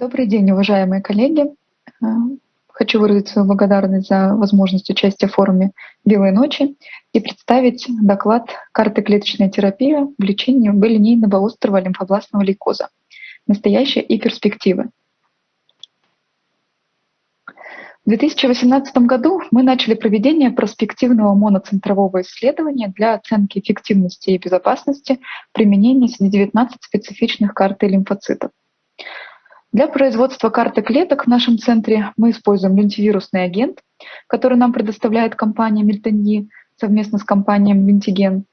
Добрый день, уважаемые коллеги. Э, хочу выразить свою благодарность за возможность участия в форуме «Белые ночи» и представить доклад «Карты клеточной терапии в лечении линейного острого лимфобластного лейкоза. Настоящее и перспективы». В 2018 году мы начали проведение проспективного моноцентрового исследования для оценки эффективности и безопасности применения CD19 специфичных карт и лимфоцитов. Для производства карты клеток в нашем центре мы используем лентивирусный агент, который нам предоставляет компания Мильтоньи совместно с компанией Винтиген.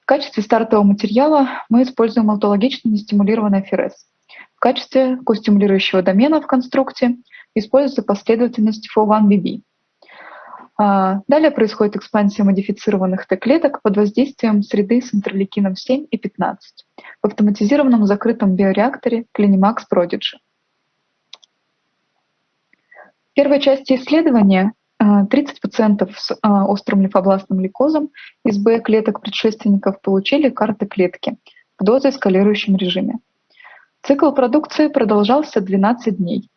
В качестве стартового материала мы используем аутологично нестимулированный ФРС. В качестве костимулирующего домена в конструкте используется последовательность FO1BB. А, далее происходит экспансия модифицированных Т-клеток под воздействием среды с интерлейкином 7 и 15 в автоматизированном закрытом биореакторе Clinimax Prodigy. В первой части исследования 30% а, с а, острым лимфобластным лейкозом из Б-клеток предшественников получили карты клетки в дозоэскалирующем режиме. Цикл продукции продолжался 12 дней.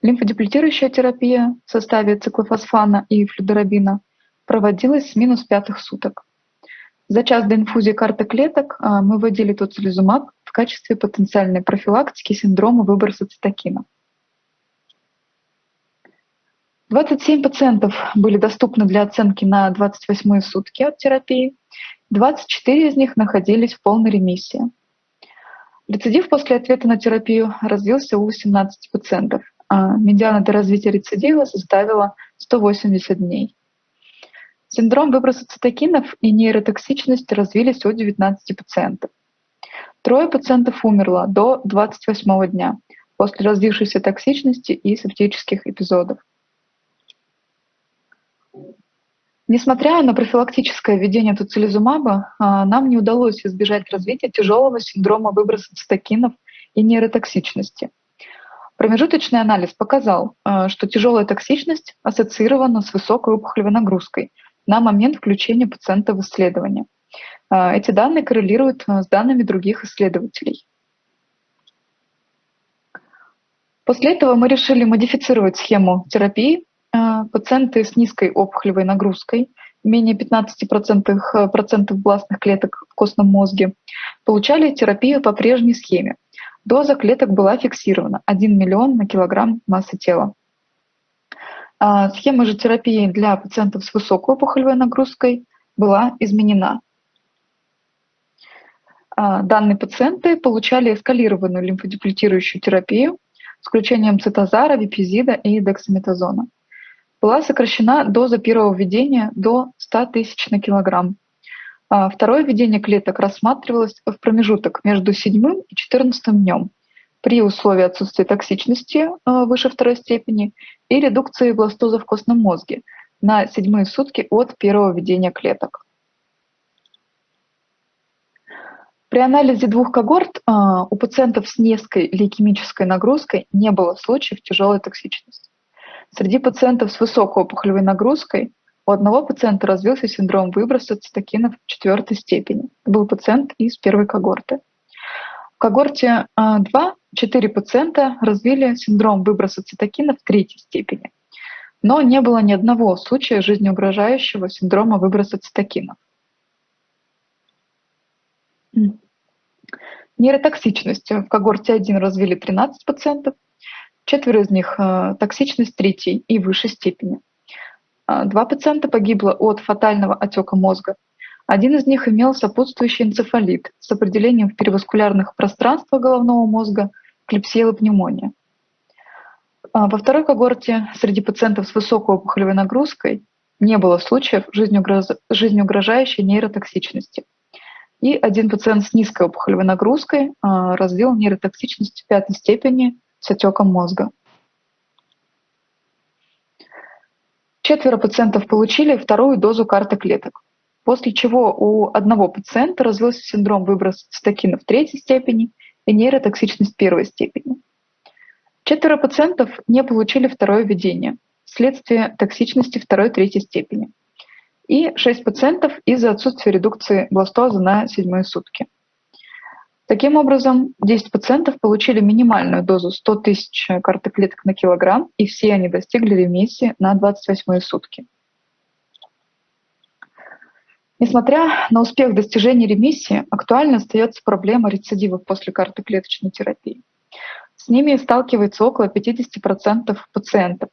Лимфодеплетирующая терапия в составе циклофосфана и флюдорабина проводилась с минус пятых суток. За час до инфузии карты клеток а, мы вводили тоцилизумаб в качестве потенциальной профилактики синдрома выброса цитокина. 27 пациентов были доступны для оценки на 28 сутки от терапии, 24 из них находились в полной ремиссии. Рецидив после ответа на терапию развился у 17 пациентов – а медиана до развития рецидива составила 180 дней. Синдром выброса цитокинов и нейротоксичность развились у 19 пациентов. Трое пациентов умерло до 28 дня после развившейся токсичности и септических эпизодов. Несмотря на профилактическое введение туцилизумаба, а, нам не удалось избежать развития тяжелого синдрома выброса цитокинов и нейротоксичности. Промежуточный анализ показал, э, что тяжелая токсичность ассоциирована с высокой опухолевой нагрузкой на момент включения пациента в исследование. Э, эти данные коррелируют э, с данными других исследователей. После этого мы решили модифицировать схему терапии. Пациенты с низкой опухолевой нагрузкой, менее 15% процентов бластных клеток в костном мозге, получали терапию по прежней схеме – Доза клеток была фиксирована – 1 миллион на килограмм массы тела. А, схема же терапии для пациентов с высокой опухолевой нагрузкой была изменена. А, данные пациенты получали эскалированную лимфодеплетирующую терапию с включением цитозара, випизида и дексаметазона. Была сокращена доза первого введения до 100 тысяч на килограмм а второе введение клеток рассматривалось в промежуток между седьмым и четырнадцатым днем при условии отсутствия токсичности а, выше второй степени и редукции бластоза в костном мозге на седьмые сутки от первого введения клеток. При анализе двух когорт а, у пациентов с низкой лейкемической нагрузкой не было случаев тяжелой токсичности. Среди пациентов с высокой опухолевой нагрузкой у одного пациента развился синдром выброса цитокинов четвертой степени. Был пациент из первой когорты. В когорте 2 а, 4 пациента развили синдром выброса цитокинов третьей степени. Но не было ни одного случая жизнеугрожающего синдрома выброса цитокинов. Нейротоксичность в когорте 1 развили 13 пациентов, четверо из них а, токсичность третьей и выше степени. А, два пациента погибло от фатального отека мозга. Один из них имел сопутствующий энцефалит с определением в переваскулярных пространствах головного мозга, клепсия и пневмония. А, во второй когорте среди пациентов с высокой опухолевой нагрузкой не было случаев жизнеугрожающей нейротоксичности. И один пациент с низкой опухолевой нагрузкой а, развил нейротоксичность пятой степени с отеком мозга. Четверо пациентов получили вторую дозу карты клеток, после чего у одного пациента развился синдром выброса цитокинов третьей степени и нейротоксичность первой степени. Четверо пациентов не получили второе введение вследствие токсичности второй-третьей степени. И шесть пациентов из-за отсутствия редукции бластоза на седьмые сутки. Таким образом, 10 пациентов получили минимальную дозу 100 тысяч карты клеток на килограмм, и все они достигли ремиссии на 28 сутки. Несмотря на успех достижения ремиссии, актуальной остается проблема рецидивов после карты клеточной терапии. С ними сталкивается около 50% пациентов,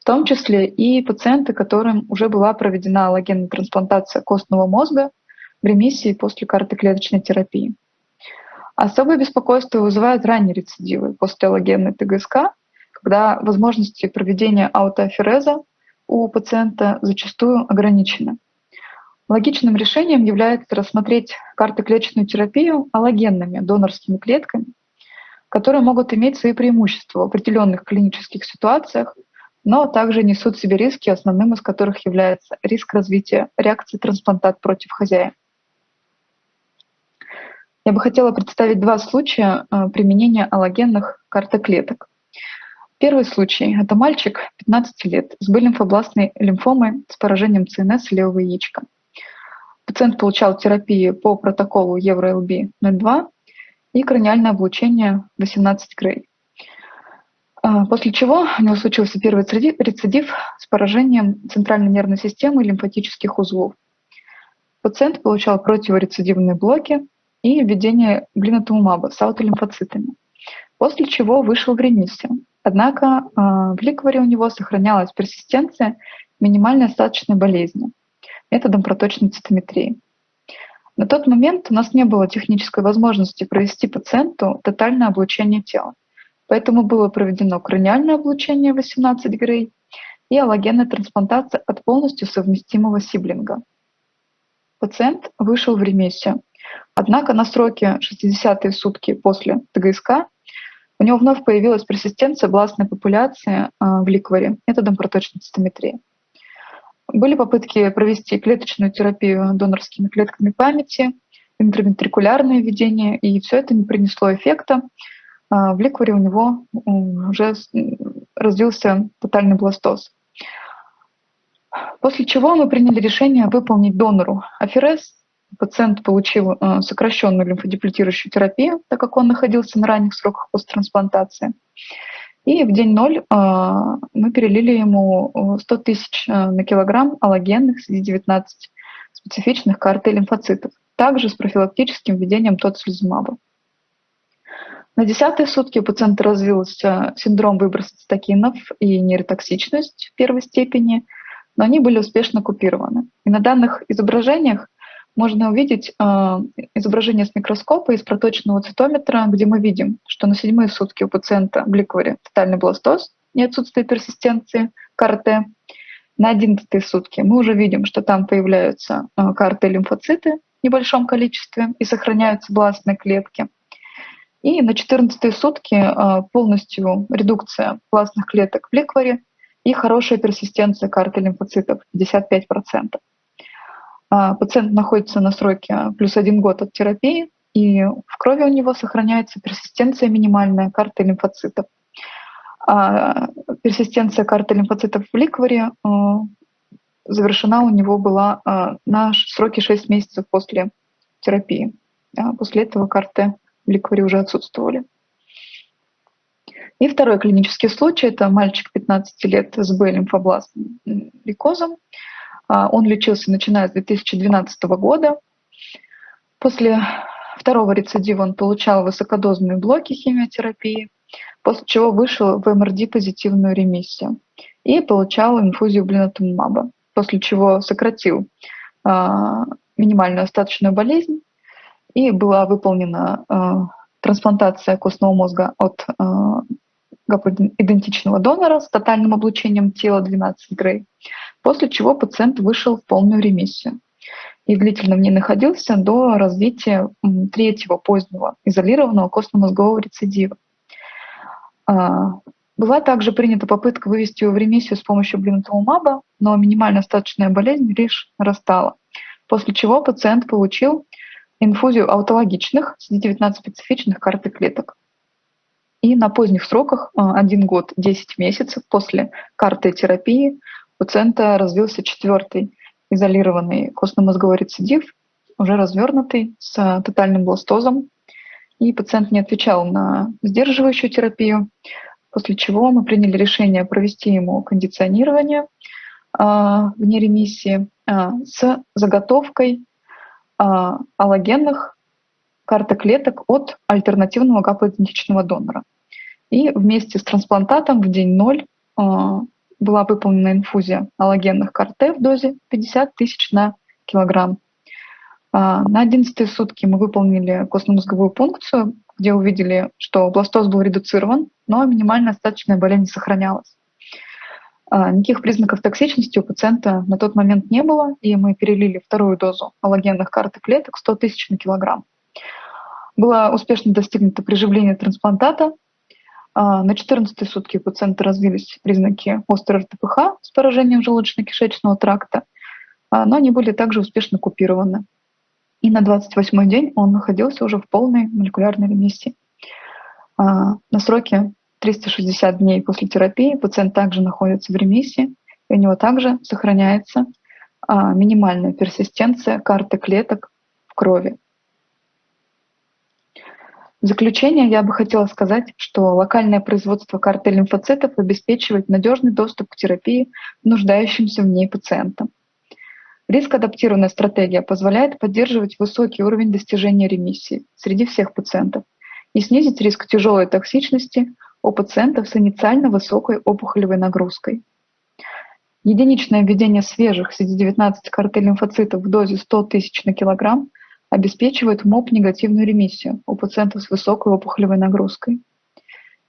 в том числе и пациенты, которым уже была проведена аллогенная трансплантация костного мозга в ремиссии после карты клеточной терапии. Особое беспокойство вызывают ранние рецидивы после аллогенной ТГСК, когда возможности проведения аутоафереза у пациента зачастую ограничены. Логичным решением является рассмотреть картоклеточную терапию аллогенными донорскими клетками, которые могут иметь свои преимущества в определенных клинических ситуациях, но также несут в себе риски, основным из которых является риск развития реакции трансплантат против хозяина. Я бы хотела представить два случая э, применения аллогенных картоклеток. Первый случай – это мальчик 15 лет с лимфобластной лимфомой с поражением ЦНС левого яичка – Пациент получал терапию по протоколу Евро-ЛБ-02 и краниальное облучение 18 грей. А, после чего у него случился первый рецидив с поражением центральной нервной системы и лимфатических узлов. Пациент получал противорецидивные блоки и введение глинотумаба с аутолимфоцитами, после чего вышел в ремиссию. Однако а, в ликваре у него сохранялась персистенция минимальной остаточной болезни методом проточной цитометрии. На тот момент у нас не было технической возможности провести пациенту тотальное облучение тела, поэтому было проведено краниальное облучение 18 грей и аллогенная трансплантация от полностью совместимого сиблинга. Пациент вышел в ремиссию, однако на сроке 60 сутки после ТГСК у него вновь появилась персистенция бластной популяции а, в ликваре методом проточной цитометрии. Были попытки провести клеточную терапию донорскими клетками памяти, интравентрикулярное введение, и все это не принесло эффекта. А, в ликваре у него уже развился тотальный бластоз. После чего мы приняли решение выполнить донору аферез. Пациент получил э, сокращенную лимфодеплетирующую терапию, так как он находился на ранних сроках посттрансплантации. И в день ноль а, мы перелили ему 100 тысяч а, на килограмм аллогенных CD19 специфичных карты лимфоцитов, также с профилактическим введением тоцилизумаба. На десятые сутки у пациента развился синдром выброса цитокинов и нейротоксичность в первой степени, но они были успешно купированы. И на данных изображениях можно увидеть э, изображение с микроскопа из проточного цитометра, где мы видим, что на седьмые сутки у пациента в ликваре тотальный бластоз и отсутствие персистенции КРТ. На одиннадцатые сутки мы уже видим, что там появляются э, КРТ-лимфоциты в небольшом количестве и сохраняются бластные клетки. И на 14 сутки э, полностью редукция пластных клеток в ликваре и хорошая персистенция карты лимфоцитов 55%. А, пациент находится на сроке плюс один год от терапии, и в крови у него сохраняется персистенция минимальная карты лимфоцитов. А персистенция карты лимфоцитов в ликваре а, завершена у него была на сроке 6 месяцев после терапии. После этого карты в ликваре уже отсутствовали. И второй клинический случай – это мальчик 15 лет с Б-лимфобластным лейкозом. А, он лечился начиная с 2012 года. После второго рецидива он получал высокодозные блоки химиотерапии, после чего вышел в МРД-позитивную ремиссию и получал инфузию блинотумаба, после чего сократил а, минимальную остаточную болезнь и была выполнена а, трансплантация костного мозга от идентичного донора с тотальным облучением тела 12 грей, после чего пациент вышел в полную ремиссию и длительно в ней находился до развития третьего позднего изолированного костно-мозгового рецидива. А, была также принята попытка вывести его в ремиссию с помощью блинотумаба, но минимально остаточная болезнь лишь нарастала, после чего пациент получил инфузию аутологичных CD19 специфичных карты клеток. И на поздних сроках, 1 а, год 10 месяцев после карты терапии, пациента развился четвертый изолированный костно-мозговой рецидив, уже развернутый, с тотальным бластозом и пациент не отвечал на сдерживающую терапию, после чего мы приняли решение провести ему кондиционирование а, вне ремиссии а, с заготовкой а, аллогенных картоклеток от альтернативного гаплоидентичного донора. И вместе с трансплантатом в день 0 была выполнена инфузия аллогенных КАРТ в дозе 50 тысяч на килограмм. На 11 сутки мы выполнили костно-мозговую пункцию, где увидели, что бластоз был редуцирован, но минимальная остаточная болезнь сохранялась. А, никаких признаков токсичности у пациента на тот момент не было, и мы перелили вторую дозу аллогенных карты клеток 100 тысяч на килограмм. Было успешно достигнуто приживление трансплантата. А, на 14 сутки у пациента развились признаки острой РТПХ с поражением желудочно-кишечного тракта, а, но они были также успешно купированы. И на 28 день он находился уже в полной молекулярной ремиссии. На сроке 360 дней после терапии пациент также находится в ремиссии, и у него также сохраняется а, минимальная персистенция карты клеток в крови. В заключение я бы хотела сказать, что локальное производство карты лимфоцитов обеспечивает надежный доступ к терапии нуждающимся в ней пациентам. Риск-адаптированная стратегия позволяет поддерживать высокий уровень достижения ремиссии среди всех пациентов и снизить риск тяжелой токсичности, у пациентов с инициально высокой опухолевой нагрузкой. Единичное введение свежих CD19 карты лимфоцитов в дозе 100 тысяч на килограмм обеспечивает МОП-негативную ремиссию у пациентов с высокой опухолевой нагрузкой.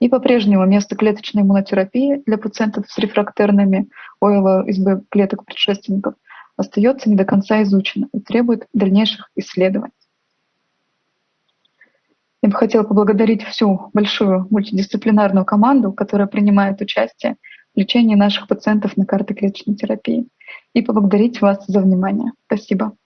И по-прежнему место клеточной иммунотерапии для пациентов с рефрактерными ОЛСБ клеток предшественников остается не до конца изучено и требует дальнейших исследований. Я бы хотела поблагодарить всю большую мультидисциплинарную команду, которая принимает участие в лечении наших пациентов на карте клеточной терапии, и поблагодарить вас за внимание. Спасибо.